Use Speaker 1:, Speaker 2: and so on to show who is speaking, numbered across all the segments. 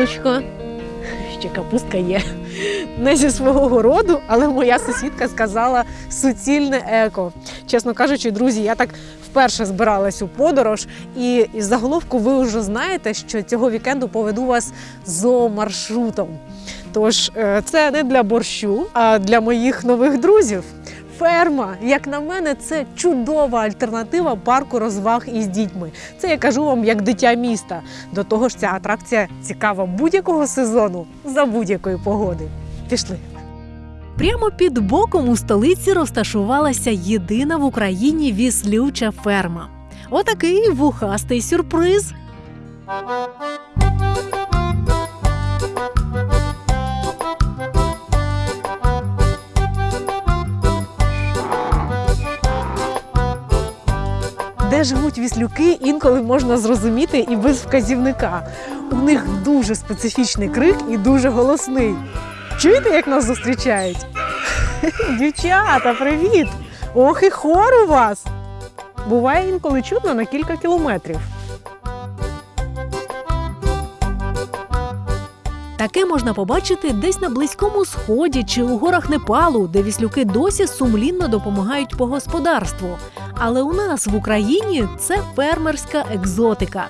Speaker 1: яблучко. Ще капустка є. Не зі свого городу, але моя сусідка сказала суцільне еко. Чесно кажучи, друзі, я так вперше збиралась у подорож, і із заголовку ви вже знаєте, що цього вікенду поведу вас зоомаршрутом. Тож е, це не для борщу, а для моїх нових друзів. Ферма, як на мене, це чудова альтернатива парку розваг із дітьми. Це я кажу вам як дитя міста. До того ж, ця атракція цікава будь-якого сезону за будь-якої погоди. Пішли.
Speaker 2: Прямо під боком у столиці розташувалася єдина в Україні віслюча ферма. Отакий вухастий сюрприз.
Speaker 1: Де живуть віслюки, інколи можна зрозуміти і без вказівника. У них дуже специфічний крик і дуже голосний. Чуєте, як нас зустрічають? Дівчата, привіт! Ох, і хор у вас! Буває інколи чутно на кілька кілометрів.
Speaker 2: Таке можна побачити десь на близькому сході чи у горах Непалу, де віслюки досі сумлінно допомагають по господарству. Але у нас в Україні це фермерська екзотика.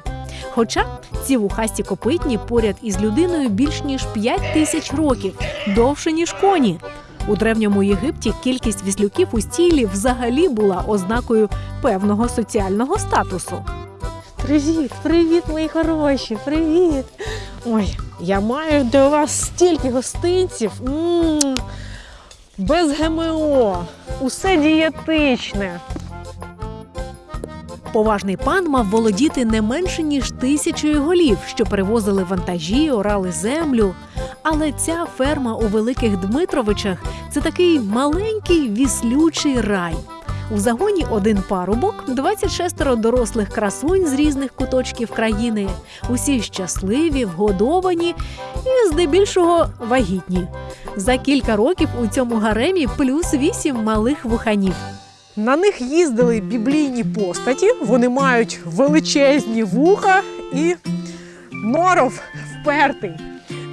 Speaker 2: Хоча ці вухасті копитні поряд із людиною більш ніж 5 тисяч років, довше ніж коні. У древньому Єгипті кількість віслюків у стілі взагалі була ознакою певного соціального статусу.
Speaker 1: Привіт, привіт, мої хороші, привіт. Ой, я маю для вас стільки гостинців. м Без ГМО, усе дієтичне.
Speaker 2: Поважний пан мав володіти не менше ніж тисячою голів, що перевозили вантажі, орали землю. Але ця ферма у Великих Дмитровичах це такий маленький віслючий рай. У загоні один парубок, 26 дорослих красунь з різних куточків країни. Усі щасливі, вгодовані і здебільшого вагітні. За кілька років у цьому гаремі плюс вісім малих вуханів.
Speaker 1: На них їздили біблійні постаті, вони мають величезні вуха і норов впертий.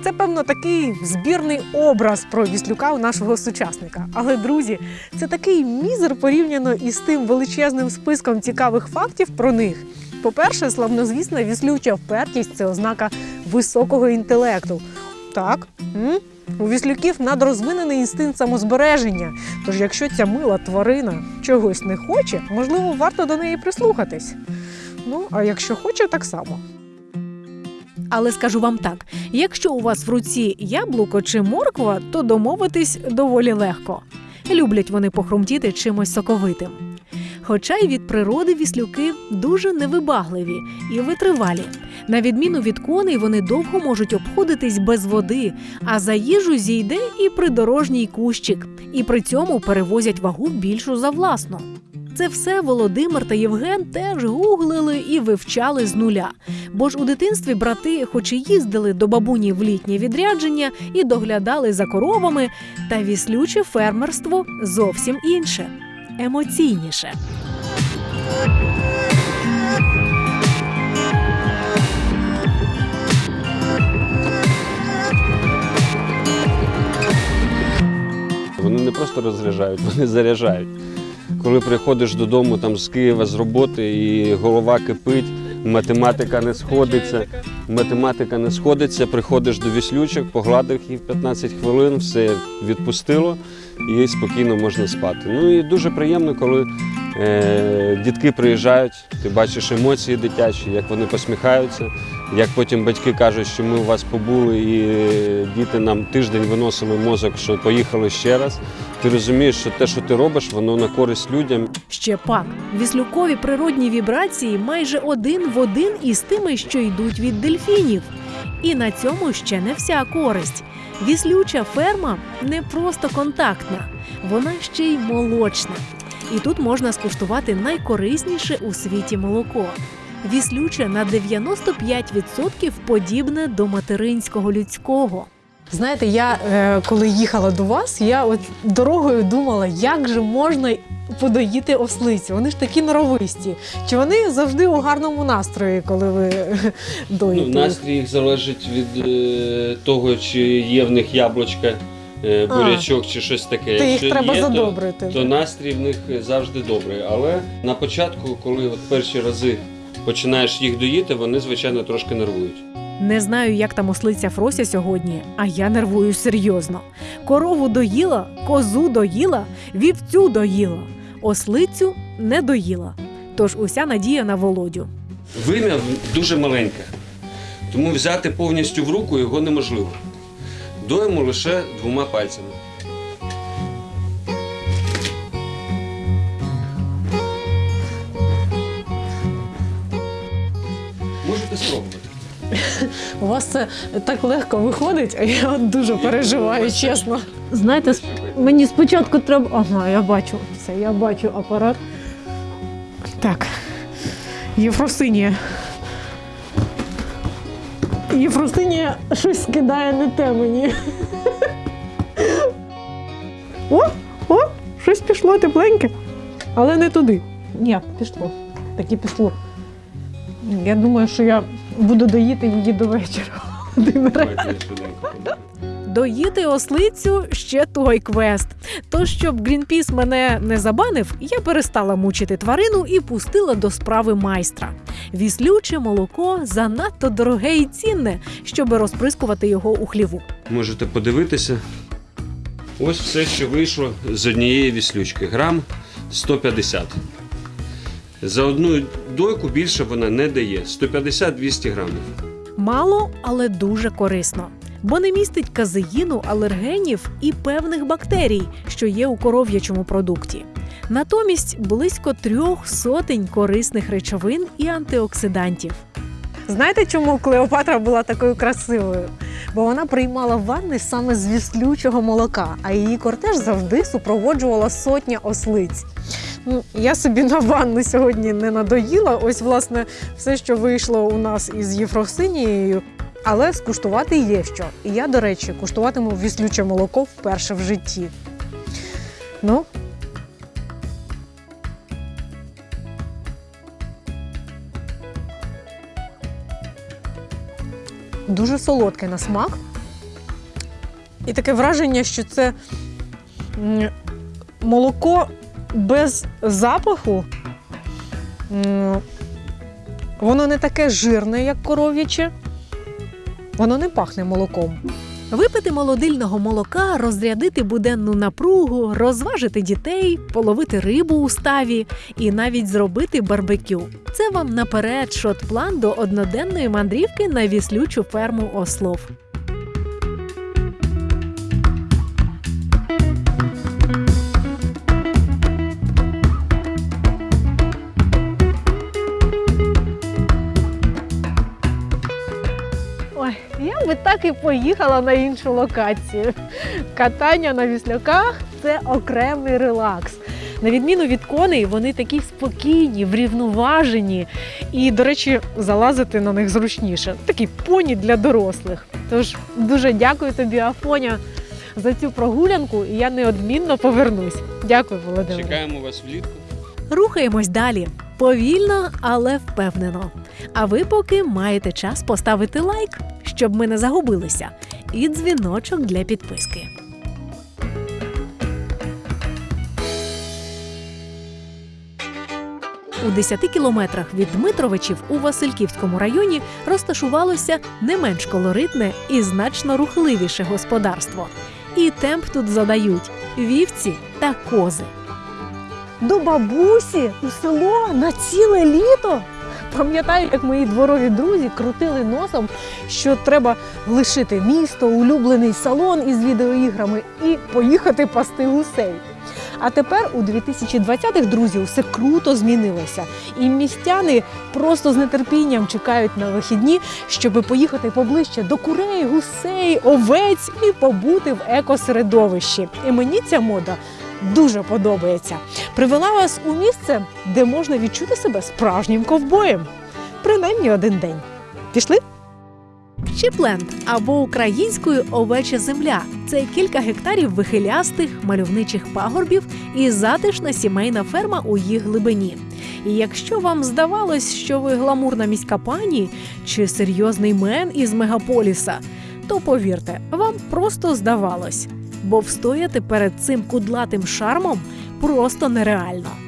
Speaker 1: Це, певно, такий збірний образ про віслюка у нашого сучасника. Але, друзі, це такий мізер порівняно із тим величезним списком цікавих фактів про них. По-перше, славнозвісна віслюча впертість це ознака високого інтелекту. Так, м? у віслюків надрозвинений інстинкт самозбереження. Тож, якщо ця мила тварина чогось не хоче, можливо, варто до неї прислухатись. Ну, а якщо хоче, так само.
Speaker 2: Але скажу вам так: якщо у вас в руці яблуко чи морква, то домовитись доволі легко. Люблять вони похрумтіти чимось соковитим. Хоча й від природи віслюки дуже невибагливі і витривалі. На відміну від коней, вони довго можуть обходитись без води, а за їжу зійде і придорожній кущик, і при цьому перевозять вагу більшу за власну. Це все Володимир та Євген теж гуглили і вивчали з нуля. Бо ж у дитинстві брати, хоч і їздили до бабуні в літнє відрядження і доглядали за коровами, та віслюче фермерство зовсім інше, емоційніше.
Speaker 3: Вони не просто розряджають, вони заряджають. Коли приходиш додому там з Києва з роботи і голова кипить, математика не сходиться. Математика не сходиться, приходиш до віслючок, погладив їх 15 хвилин, все відпустило і спокійно можна спати. Ну і дуже приємно, коли е, дітки приїжджають, ти бачиш емоції дитячі, як вони посміхаються, як потім батьки кажуть, що ми у вас побули, і е, діти нам тиждень виносили мозок, що поїхали ще раз. Ти розумієш, що те, що ти робиш, воно на користь людям.
Speaker 2: Ще пак, віслюкові природні вібрації майже один в один із тими, що йдуть від дельфінів. І на цьому ще не вся користь. Віслюча ферма не просто контактна, вона ще й молочна. І тут можна скуштувати найкорисніше у світі молоко. Віслюче на 95% подібне до материнського людського.
Speaker 1: Знаєте, я е, коли їхала до вас, я от дорогою думала, як же можна подоїти ослицю. Вони ж такі норовисті. Чи вони завжди у гарному настрої, коли ви
Speaker 3: Ну,
Speaker 1: доїте? їх?
Speaker 3: настрій їх залежить від е, того, чи є в них яблучка, е,
Speaker 1: А.
Speaker 3: бурячок чи щось таке.
Speaker 1: То їх
Speaker 3: Якщо
Speaker 1: треба
Speaker 3: є, то-
Speaker 1: задобрити.
Speaker 3: то настрій в них завжди добрий. Але на початку, коли от перші рази починаєш їх доїти, вони, звичайно, трошки нервують.
Speaker 2: Не знаю, як там ослиця Фрося сьогодні, а я нервую серйозно. Корову доїла, козу доїла, вівцю доїла, ослицю не доїла. Тож уся надія на володю.
Speaker 3: Вим'я дуже маленьке, тому взяти повністю в руку його неможливо. Доїмо лише двома пальцями.
Speaker 1: Вас це так легко виходить, а я от дуже переживаю, чесно. Знаєте, мені спочатку треба. Ага, я бачу все, я бачу апарат. Так. Єфросинія. Єфросинія щось скидає не те мені. О, о, щось пішло тепленьке. Але не туди. Ні, пішло. Таки пішло. Я думаю, що я буду доїти її до вечора.
Speaker 2: Доїти ослицю ще той квест. Тож, щоб Грінпіс мене не забанив, я перестала мучити тварину і пустила до справи майстра. Віслюче молоко занадто дороге і цінне, щоб розприскувати його у хліву.
Speaker 3: Можете подивитися. Ось все, що вийшло з однієї віслючки. Грам 150. За одну дойку більше вона не дає. 150-200 грамів.
Speaker 2: Мало, але дуже корисно. Бо не містить казеїну, алергенів і певних бактерій, що є у коров'ячому продукті. Натомість близько трьох сотень корисних речовин і антиоксидантів.
Speaker 1: Знаєте, чому Клеопатра була такою красивою? Бо вона приймала ванни саме з віслючого молока, а її кортеж завжди супроводжувала сотня ослиць. Ну, я собі на ванну сьогодні не надоїла. Ось, власне, все, що вийшло у нас із Єфросинією. Але скуштувати є що. І я, до речі, куштуватиму віслюче молоко вперше в житті. Ну, дуже солодке на смак. І таке враження, що це молоко без запаху. Воно не таке жирне, як коров'яче. Воно не пахне молоком.
Speaker 2: Випити молодильного молока, розрядити буденну напругу, розважити дітей, половити рибу у ставі і навіть зробити барбекю. Це вам наперед шот-план до одноденної мандрівки на віслючу ферму ослов.
Speaker 1: Так і поїхала на іншу локацію. Катання на віслюках це окремий релакс. На відміну від коней, вони такі спокійні, врівноважені. І, до речі, залазити на них зручніше. Такі поні для дорослих. Тож дуже дякую тобі, Афоня, за цю прогулянку, і я неодмінно повернусь. Дякую, Володимир.
Speaker 3: Чекаємо вас влітку.
Speaker 2: Рухаємось далі. Повільно, але впевнено. А ви поки маєте час поставити лайк, щоб ми не загубилися, і дзвіночок для підписки. У 10 кілометрах від Дмитровичів у Васильківському районі розташувалося не менш колоритне і значно рухливіше господарство. І темп тут задають вівці та кози.
Speaker 1: До бабусі у село на ціле літо. Пам'ятаю, як мої дворові друзі крутили носом, що треба лишити місто, улюблений салон із відеоіграми і поїхати пасти гусей. А тепер у 2020-х, друзі, все круто змінилося. І містяни просто з нетерпінням чекають на вихідні, щоб поїхати поближче до курей, гусей, овець і побути в екосередовищі. І мені ця мода дуже подобається. Привела вас у місце, де можна відчути себе справжнім ковбоєм. Принаймні один день. Пішли?
Speaker 2: Чіпленд або українською овеча земля це кілька гектарів вихилястих мальовничих пагорбів і затишна сімейна ферма у їх глибині. І якщо вам здавалось, що ви гламурна міська пані чи серйозний мен із мегаполіса, то повірте, вам просто здавалось, бо встояти перед цим кудлатим шармом просто нереально.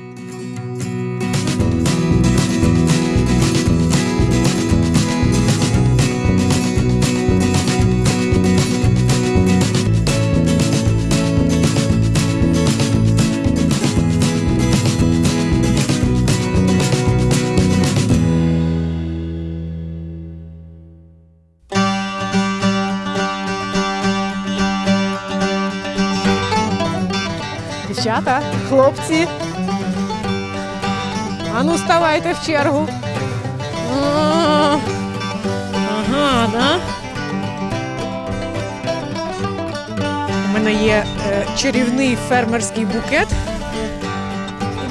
Speaker 1: Дівчата, хлопці. Ану, ставайте в чергу. Ага, да? У мене є е, чарівний фермерський букет.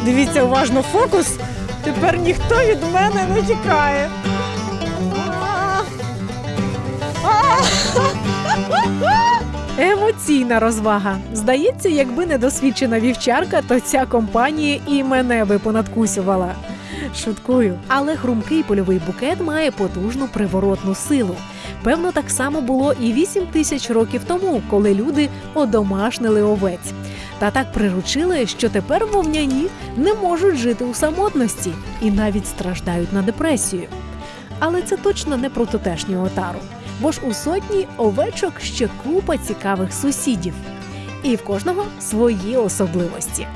Speaker 1: Дивіться уважно фокус. Тепер ніхто від мене не тікає. А, а.
Speaker 2: Емоційна розвага. Здається, якби не досвідчена вівчарка, то ця компанія і мене би понадкусювала. Шуткую, але хрумкий польовий букет має потужну приворотну силу. Певно, так само було і 8 тисяч років тому, коли люди одомашнили овець. Та так приручили, що тепер вовняні не можуть жити у самотності і навіть страждають на депресію. Але це точно не про тутешню отару, бо ж у сотні овечок ще купа цікавих сусідів, і в кожного свої особливості.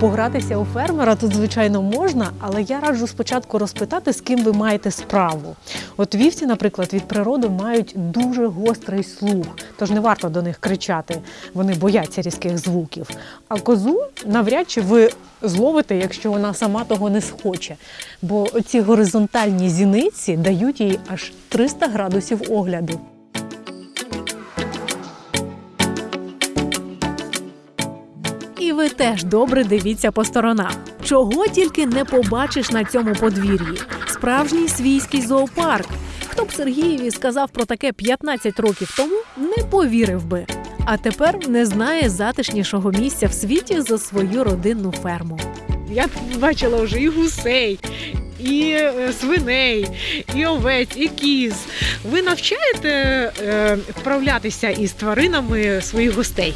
Speaker 1: Погратися у фермера тут, звичайно, можна, але я раджу спочатку розпитати, з ким ви маєте справу. От вівці, наприклад, від природи мають дуже гострий слух, тож не варто до них кричати, вони бояться різких звуків. А козу навряд чи ви зловите, якщо вона сама того не схоче. Бо ці горизонтальні зіниці дають їй аж 300 градусів огляду.
Speaker 2: Теж добре дивіться по сторонах. Чого тільки не побачиш на цьому подвір'ї. Справжній свійський зоопарк. Хто б Сергієві сказав про таке 15 років тому, не повірив би. А тепер не знає затишнішого місця в світі за свою родинну ферму.
Speaker 1: Я бачила вже і гусей, і е, свиней, і овець, і кіз. Ви навчаєте е, вправлятися із тваринами своїх гостей?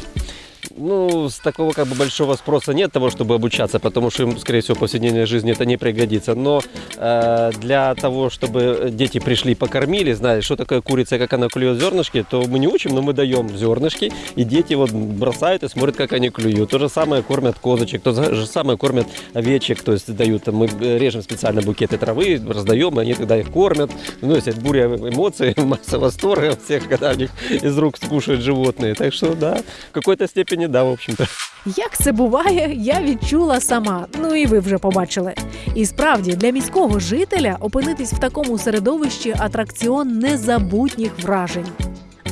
Speaker 4: Ну, с такого как бы большого спроса нет того, чтобы обучаться, потому что им, скорее всего, в повседневной жизни это не пригодится. Но э, для того, чтобы дети пришли, покормили, знали, что такое курица, как она клюет зернышки, то мы не учим, но мы даем зернышки, и дети вот бросают и смотрят, как они клюют. То же самое кормят козочек, то же самое кормят овечек, то есть дают, там, мы режем специально букеты травы, раздаем, и они тогда их кормят. Ну, есть буря эмоций, масса восторга всех, когда у них из рук скушают животные. Так что, да, в какой-то степени, да, в общем-то.
Speaker 2: Як це буває, я відчула сама. Ну і ви вже побачили. І справді для міського жителя опинитись в такому середовищі атракціон незабутніх вражень.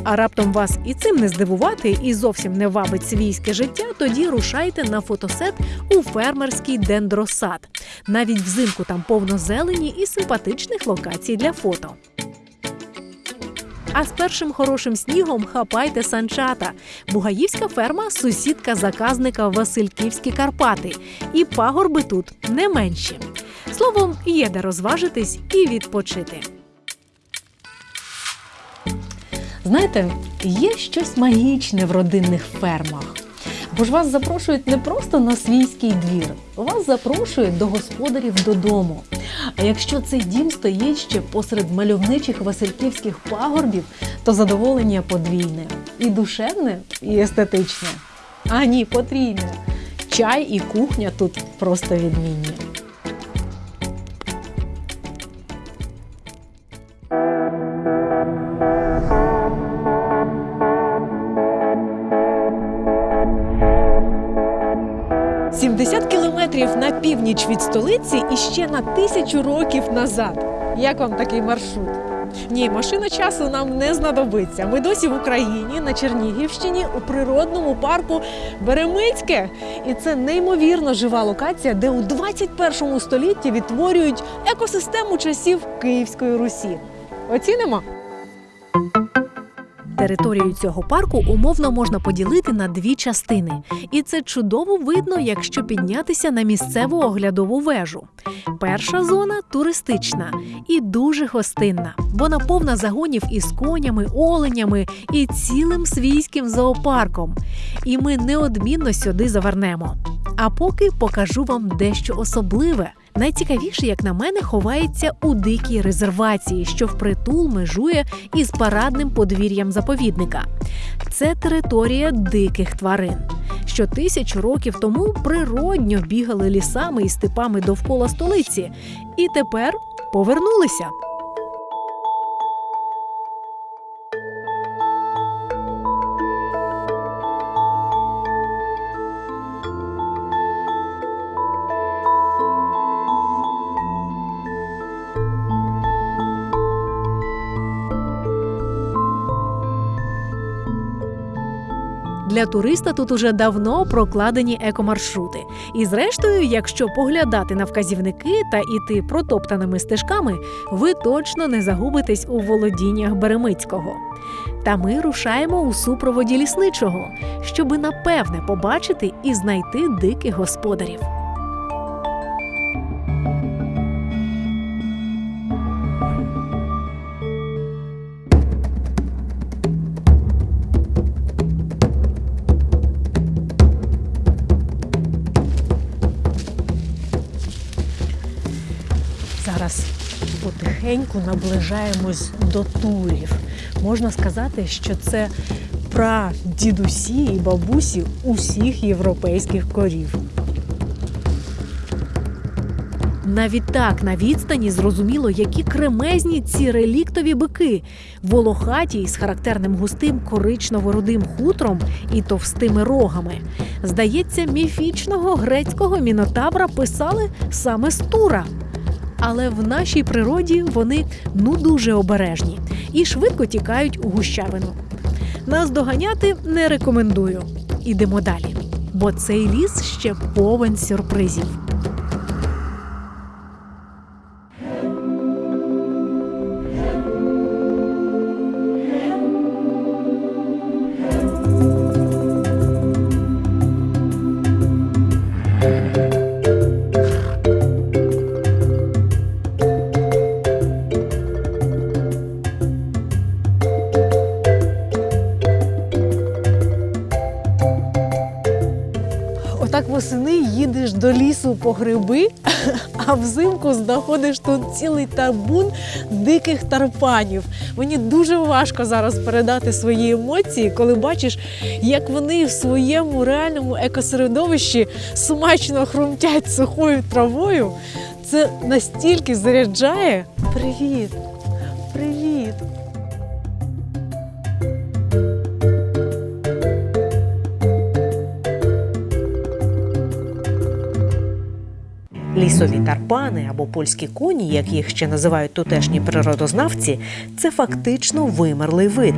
Speaker 2: А раптом вас і цим не здивувати, і зовсім не вабить свійське життя, тоді рушайте на фотосет у фермерський дендросад. Навіть взимку там повно зелені і симпатичних локацій для фото. А з першим хорошим снігом хапайте санчата. Бугаївська ферма сусідка заказника Васильківські Карпати. І пагорби тут не менші. Словом, є де розважитись і відпочити.
Speaker 1: Знаєте, є щось магічне в родинних фермах. Бо ж вас запрошують не просто на свійський двір, вас запрошують до господарів додому. А якщо цей дім стоїть ще посеред мальовничих васильківських пагорбів, то задоволення подвійне і душевне, і естетичне. А ні, потрійне. Чай і кухня тут просто відмінні. Північ від столиці і ще на тисячу років назад. Як вам такий маршрут? Ні, машина часу нам не знадобиться. Ми досі в Україні на Чернігівщині у природному парку Беремицьке. І це неймовірно жива локація, де у 21 столітті відтворюють екосистему часів Київської Русі. Оцінимо.
Speaker 2: Територію цього парку умовно можна поділити на дві частини, і це чудово видно, якщо піднятися на місцеву оглядову вежу. Перша зона туристична і дуже гостинна. Вона повна загонів із конями, оленями і цілим свійським зоопарком. І ми неодмінно сюди завернемо. А поки покажу вам дещо особливе. Найцікавіше, як на мене, ховається у дикій резервації, що впритул межує із парадним подвір'ям заповідника. Це територія диких тварин, що тисячу років тому природньо бігали лісами і степами довкола столиці, і тепер повернулися. Для туриста тут уже давно прокладені екомаршрути. І зрештою, якщо поглядати на вказівники та іти протоптаними стежками, ви точно не загубитесь у володіннях Беремицького. Та ми рушаємо у супроводі лісничого, щоби напевне побачити і знайти диких господарів.
Speaker 1: Потихеньку наближаємось до турів. Можна сказати, що це прадідусі і бабусі усіх європейських корів.
Speaker 2: Навіть так на відстані зрозуміло, які кремезні ці реліктові бики, волохаті із характерним густим коричнево-рудим хутром і товстими рогами. Здається, міфічного грецького мінотавра писали саме з Тура. Але в нашій природі вони ну дуже обережні і швидко тікають у гущавину. Нас доганяти не рекомендую. Ідемо далі, бо цей ліс ще повен сюрпризів.
Speaker 1: По гриби, а взимку знаходиш тут цілий табун диких тарпанів. Мені дуже важко зараз передати свої емоції, коли бачиш, як вони в своєму реальному екосередовищі смачно хрумтять сухою травою. Це настільки заряджає. Привіт! Привіт!
Speaker 5: Лісові тарпани або польські коні, як їх ще називають тутешні природознавці, це фактично вимерлий вид.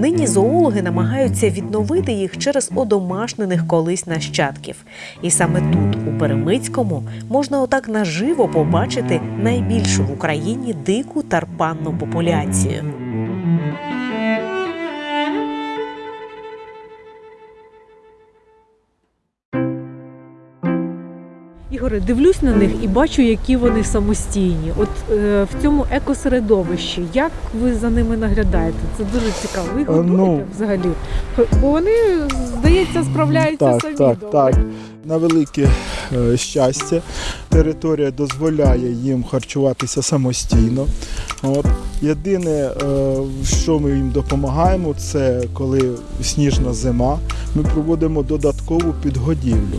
Speaker 5: Нині зоологи намагаються відновити їх через одомашнених колись нащадків. І саме тут, у Перемицькому, можна отак наживо побачити найбільшу в Україні дику тарпанну популяцію.
Speaker 1: Ігоре, дивлюсь на них і бачу, які вони самостійні. От е, в цьому екосередовищі, як ви за ними наглядаєте? Це дуже цікаво. Ви їх
Speaker 6: Е,
Speaker 1: годуєте
Speaker 6: ну,
Speaker 1: взагалі? Бо вони, здається, справляються
Speaker 6: Так,
Speaker 1: самі
Speaker 6: так,
Speaker 1: добре.
Speaker 6: так. На велике е, щастя, територія дозволяє їм харчуватися самостійно. От. Єдине, е, що ми їм допомагаємо, це коли сніжна зима, ми проводимо додаткову підгодівлю.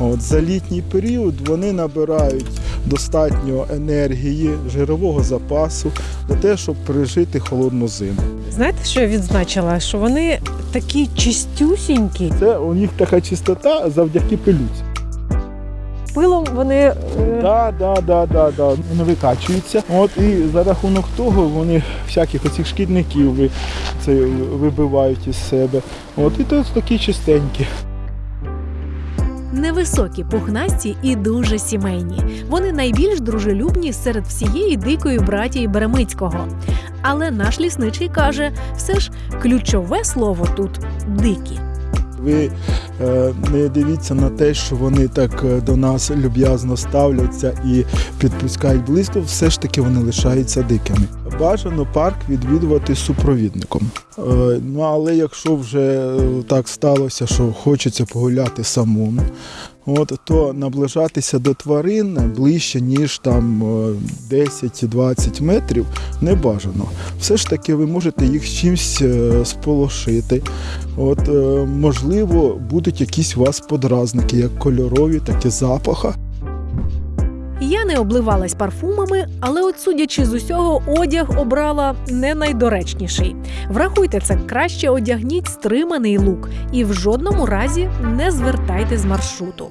Speaker 6: От. За літній період вони набирають достатньо енергії, жирового запасу для того, щоб пережити холодну зиму.
Speaker 1: Знаєте, що я відзначила? Що вони такі чистюсінькі.
Speaker 6: Це у них така чистота завдяки пилюці.
Speaker 1: пилом вони. е,
Speaker 6: Да, да, да, да, да. Вони викачуються. От і за рахунок того вони всяких оцих шкідників це, вибивають із себе. От і то такі чистенькі.
Speaker 2: Невисокі, пухнасті і дуже сімейні. Вони найбільш дружелюбні серед всієї дикої братії Беремицького. Але наш лісничий каже, все ж ключове слово тут дикі.
Speaker 6: Ви е, не дивіться на те, що вони так е, до нас люб'язно ставляться і підпускають близько, все ж таки вони лишаються дикими. Бажано парк відвідувати супровідником. Е, ну але якщо вже е, так сталося, що хочеться погуляти самому, от, то наближатися до тварин ближче, ніж там е, 10-20 метрів, не бажано. Все ж таки ви можете їх з чимось е, сполошити. От, е, можливо, будуть якісь у вас подразники, як кольорові, так і запаха.
Speaker 2: Я не обливалась парфумами, але от судячи з усього, одяг обрала не найдоречніший. Врахуйте це, краще одягніть стриманий лук і в жодному разі не звертайте з маршруту.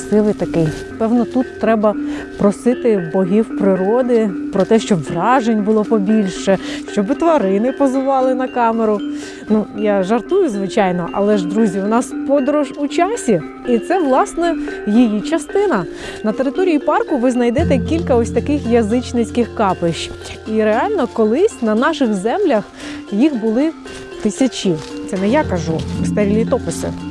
Speaker 1: Красивий такий. Певно, тут треба просити богів природи про те, щоб вражень було побільше, щоб тварини позували на камеру. Ну, я жартую, звичайно, але ж, друзі, у нас подорож у часі, і це власне її частина. На території парку ви знайдете кілька ось таких язичницьких капищ. І реально колись на наших землях їх були тисячі. Це не я кажу, старі літописи.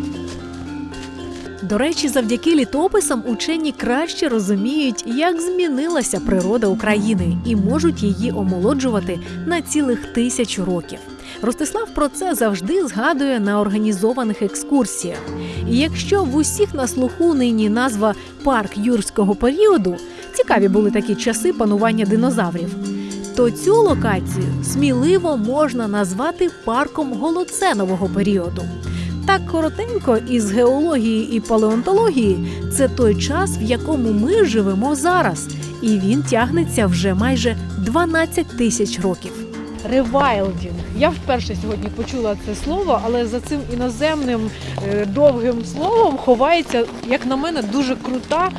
Speaker 2: До речі, завдяки літописам учені краще розуміють, як змінилася природа України і можуть її омолоджувати на цілих тисячу років. Ростислав про це завжди згадує на організованих екскурсіях. І якщо в усіх на слуху нині назва парк юрського періоду, цікаві були такі часи панування динозаврів, то цю локацію сміливо можна назвати парком голоценового періоду. Так коротенько із геології і палеонтології це той час, в якому ми живемо зараз, і він тягнеться вже майже 12 тисяч років.
Speaker 1: Rewilding. Я вперше сьогодні почула це слово, але за цим іноземним е, довгим словом ховається, як на мене, дуже крута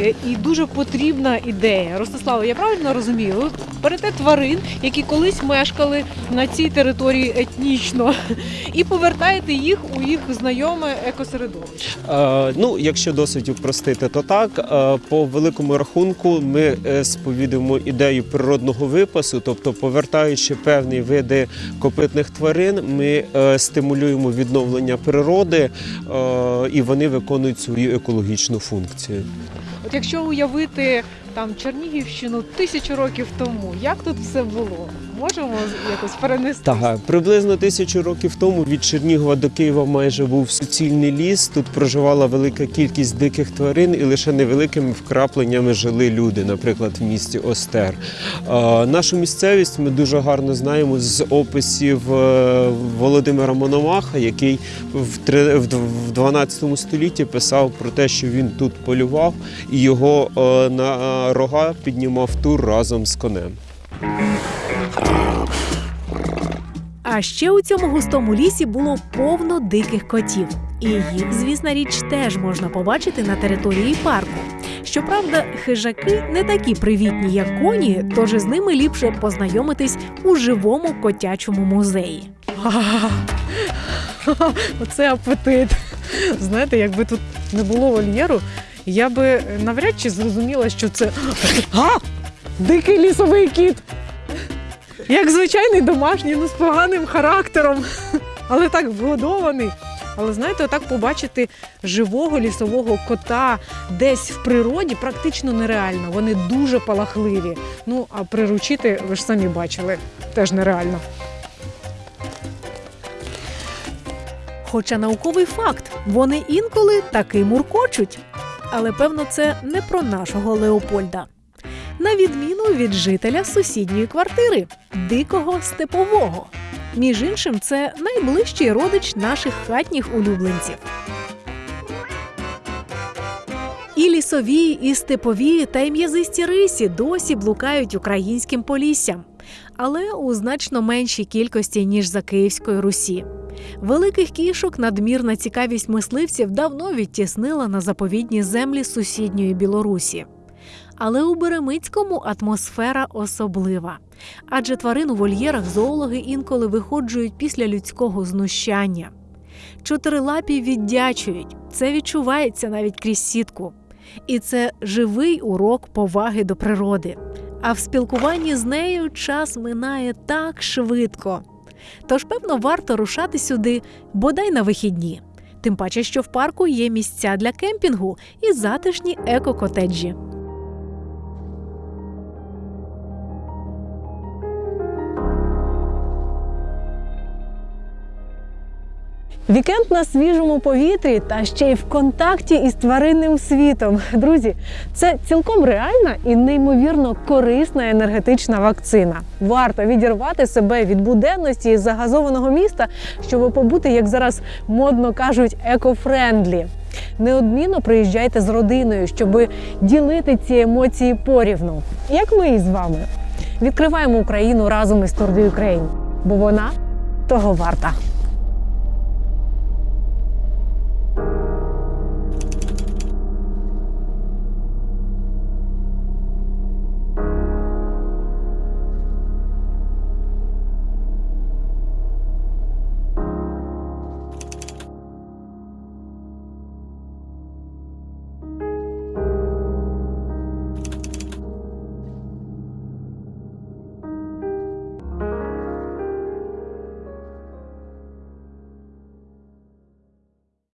Speaker 1: е, і дуже потрібна ідея. Ростислава, я правильно розумію? Берете тварин, які колись мешкали на цій території етнічно, і повертаєте їх у їх знайоме екосередовище.
Speaker 7: Е, ну, якщо досить упростити, то так. Е, по великому рахунку ми сповідуємо ідею природного випасу, тобто повертаючи певні види копитних тварин, ми е, стимулюємо відновлення природи е, і вони виконують свою екологічну функцію.
Speaker 1: От якщо уявити там Чернігівщину тисячу років тому, як тут все було? Можемо якось перенести?
Speaker 7: Так, приблизно тисячу років тому від Чернігова до Києва майже був суцільний ліс. Тут проживала велика кількість диких тварин, і лише невеликими вкрапленнями жили люди, наприклад, в місті Остер. Нашу місцевість ми дуже гарно знаємо з описів е, Володимира Мономаха, який в 12 столітті писав про те, що він тут полював, і його е, на рога піднімав тур разом з конем.
Speaker 2: А ще у цьому густому лісі було повно диких котів. І їх, звісна річ, теж можна побачити на території парку. Щоправда, хижаки не такі привітні, як коні, тож із ними ліпше познайомитись у живому котячому музеї.
Speaker 1: Оце апетит. Знаєте, якби тут не було вольєру, я би навряд чи зрозуміла, що це а! дикий лісовий кіт. Як звичайний домашній, ну з поганим характером, але так вгодований. Але знаєте, отак побачити живого лісового кота десь в природі практично нереально. Вони дуже палахливі. Ну а приручити, ви ж самі бачили, теж нереально.
Speaker 2: Хоча науковий факт, вони інколи таки муркочуть. Але певно, це не про нашого Леопольда. На відміну від жителя сусідньої квартири дикого степового. Між іншим, це найближчий родич наших хатніх улюбленців. І лісові, і степові та й м'язисті рисі досі блукають українським поліссям, але у значно меншій кількості ніж за Київської Русі. Великих кішок надмірна цікавість мисливців давно відтіснила на заповідні землі сусідньої Білорусі. Але у Беремицькому атмосфера особлива. Адже тварин у вольєрах зоологи інколи виходжують після людського знущання. Чотирилапі віддячують, це відчувається навіть крізь сітку. І це живий урок поваги до природи. А в спілкуванні з нею час минає так швидко. Тож, певно, варто рушати сюди бодай на вихідні. Тим паче, що в парку є місця для кемпінгу і затишні еко-котеджі.
Speaker 1: Вікенд на свіжому повітрі та ще й в контакті із тваринним світом. Друзі, це цілком реальна і неймовірно корисна енергетична вакцина. Варто відірвати себе від буденності і загазованого міста, щоб побути, як зараз модно кажуть, eco-friendly. Неодмінно приїжджайте з родиною, щоб ділити ці емоції порівну, як ми із вами. Відкриваємо Україну разом із de Ukraine, бо вона того варта.